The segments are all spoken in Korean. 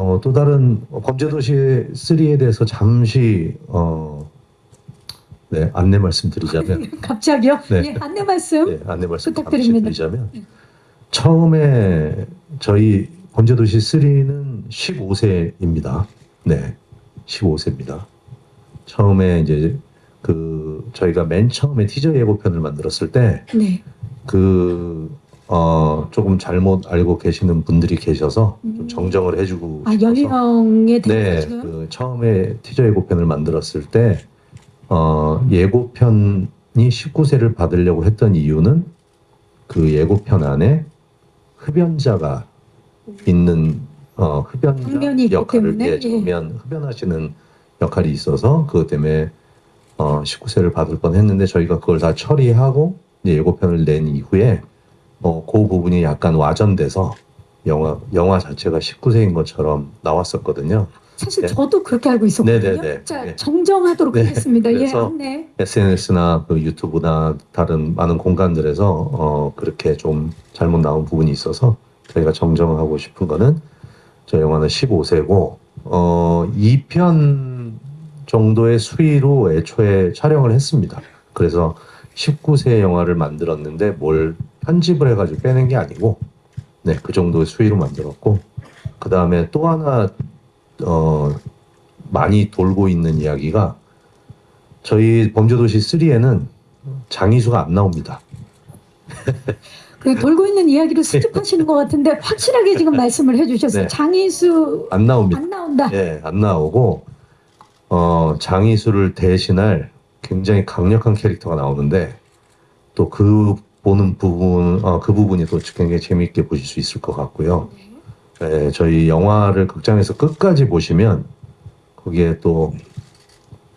어, 또 다른 범죄도시 3에 대해서 잠시 어, 네, 안내 말씀드리자면 갑자기요? 네. 예, 안내 말씀. 네, 안내 말씀 부탁드립니다. 드리자면 처음에 저희 범죄도시 3는 15세입니다. 네, 15세입니다. 처음에 이제 그 저희가 맨 처음에 티저 예고편을 만들었을 때 네. 그, 어, 조금 잘못 알고 계시는 분들이 계셔서 좀 음. 정정을 해주고 아, 싶어서. 연령에 대해서 네, 지금? 그 처음에 티저 예고편을 만들었을 때, 어, 예고편이 19세를 받으려고 했던 이유는 그 예고편 안에 흡연자가 있는, 어, 흡연자 장면이 있기 역할을, 때문에, 예, 예. 장면, 흡연하시는 역할이 있어서 그것 때문에 어, 19세를 받을 뻔 했는데 저희가 그걸 다 처리하고 이제 예고편을 낸 이후에 어, 그 부분이 약간 와전돼서 영화 영화 자체가 19세인 것처럼 나왔었거든요. 사실 네. 저도 그렇게 알고 있었거든요. 네네네. 자, 네. 정정하도록 네. 하겠습니다. 예, 그래서 안내. SNS나 그 유튜브나 다른 많은 공간들에서 어, 그렇게 좀 잘못 나온 부분이 있어서 저희가 정정하고 싶은 거는 저 영화는 15세고 어, 2편 정도의 수위로 애초에 촬영을 했습니다. 그래서 19세 영화를 만들었는데 뭘 편집을 해가지고 빼낸 게 아니고 네, 그 정도의 수위로 만들었고 그 다음에 또 하나 어, 많이 돌고 있는 이야기가 저희 범죄도시 3에는 장이수가 안 나옵니다. 그 돌고 있는 이야기를 수집하시는 것 같은데 확실하게 지금 말씀을 해주셨어요. 네. 장이수 안 나옵니다. 안 나온다. 예, 안 나오고 어, 장이수를 대신할 굉장히 강력한 캐릭터가 나오는데 또그 보는 부분, 어, 그 부분이 또 굉장히 재미있게 보실 수 있을 것 같고요. 예, 저희 영화를 극장에서 끝까지 보시면 거기에 또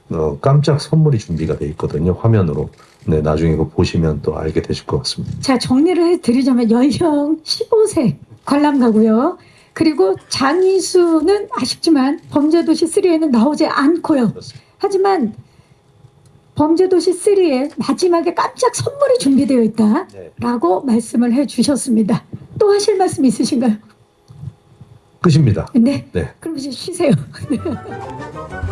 어, 깜짝 선물이 준비가 돼 있거든요. 화면으로. 네, 나중에 그거 보시면 또 알게 되실 것 같습니다. 자, 정리를 해드리자면 연령 15세 관람가고요. 그리고 장이수는 아쉽지만 범죄도시 3에는 나오지 않고요. 하지만 범죄도시 3에 마지막에 깜짝 선물이 준비되어 네. 있다라고 말씀을 해주셨습니다. 또 하실 말씀 있으신가요? 끝입니다. 네. 네. 그럼 이제 쉬세요.